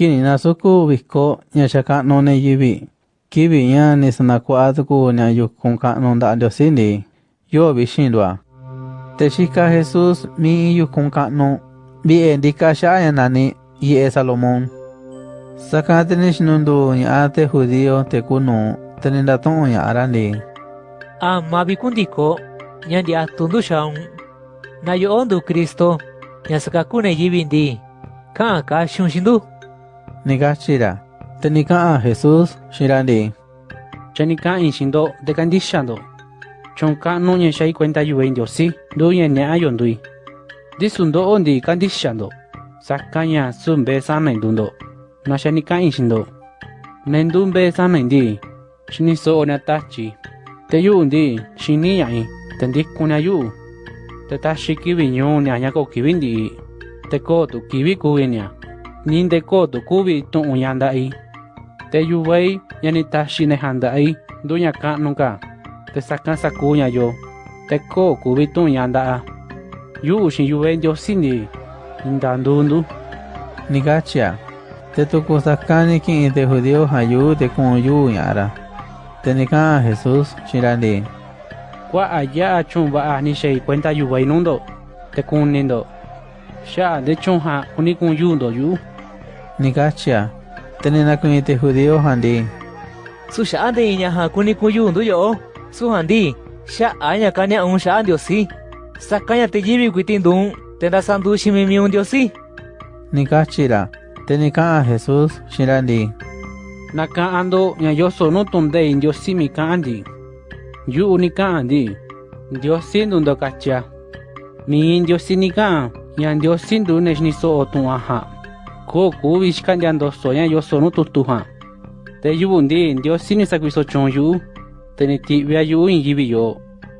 Kininasuku vizco ñayaka'no neyivi. Kivi ña nisanaku'atuku ñayukkunka'no nda'antiosínti. Yo'ovi xindua. Texika Jesús mi iyukkunka'no vi'endika xa'ayanani ye'e Salomón. Saka tenixnundu ña'a te judío tekunu tenindato'o ña'arandi. Ama vikundiko ñandi'atundu xa'un. Nayo'ondu Cristo ñasakakune yivindi. Ka'anka xunxindu. nega Shira. Tenika a jesus Shirandi. Chenika in Shindo de kandishando Chonka no nye shai cuenta yu en diosi do yen ne ayondui. Disundo ondi kandishando Sakanya sumbe samendundo. na chenika in Shindo. Mendumbe samendi. Shiniso onatachi. Teyundi, shiniyai. Tendikunayu. Tetashi kibi nyonya nyako kibindi. Tekotu kibi kuinya. ninde ko tukubi tu'un yanda i. Te yuvei yani tashi nejanda i, duña nunca. Te sacan sacuña yo. Te ko kubi tu'un yanda a. Yu shin yuvei yo sindi, indandundu. Nigachia, te tuku sakani ki te judío hayu te kun yu yara. Te nikan Jesús shirandi. Kwa allá achumba a ni shei cuenta yuvei nundo, te kun nindo. Ya de chunha unikun yundo yu. Naku'in te judío jan ndi. Su ña ja kuni kun yu'u ndu yo'o. Su jan ndi xa'a ña kani'un xa'a Ndiosí. Saka ña te yivi kuiti ndun te ndasandu ximimiun Ndiosí. Ni kachi ra. Te ni ka'an Jesús xiin ra ndi. Na ka'an ndo ña yoso nu tundei Ndiosí mi Ndiosí ni ka'an ña Ndiosí ndu Ko kuvi xika'ndia ndoso ña yoso nu tutu ja. Te yu'u ndi Ndiosí ni sakuiso chun yu'u. Te ni ti'via yu'u iin yivi yo.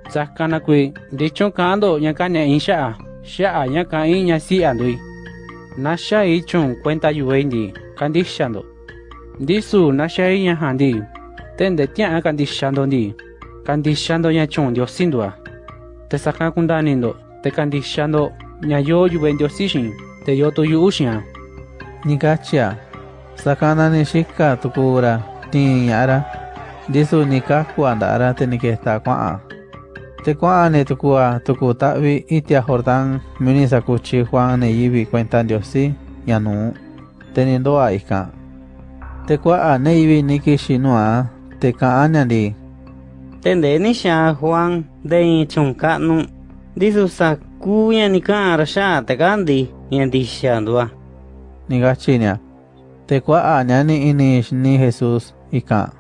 Saka na kui ndichon ka'an ndo ña kane'in xa'a. Xa'a ña ka'in ña si'a ndui. Na xai chun kuenta yuvei ndi kandixxa ndo. Ndisu na xai ña ja ndi. Te nde tia'a kandixxa ndo ndi. Kandixxa ndo ña chun Ndiosí ndua. Te sakan kundani ndo. Te kandixxa ndo ña yo yuve Ndiosí xin. Te yo tu yu'u xi'an. Ni kachi'a. Sakana ni xika tuku ra tiin ña'a ra. Ndisu ni kaku'a nda'a ra te kua'an ni tuku'a tuku ta'vi itia Jordán mi ni sakuchi Juan ne yivi kuenta Ndiosí ña nuu. Te ni ndo'a ikan. Te kua'a ne yivi ni kixi nu'a te ka'an ña ndi. Te nde ni xa Juan de in chun ka'nu. Ndisu saku ña ni ka'an ra xa'a te kandi ña niga chinia. Tekua añani iniishni Jesús ika.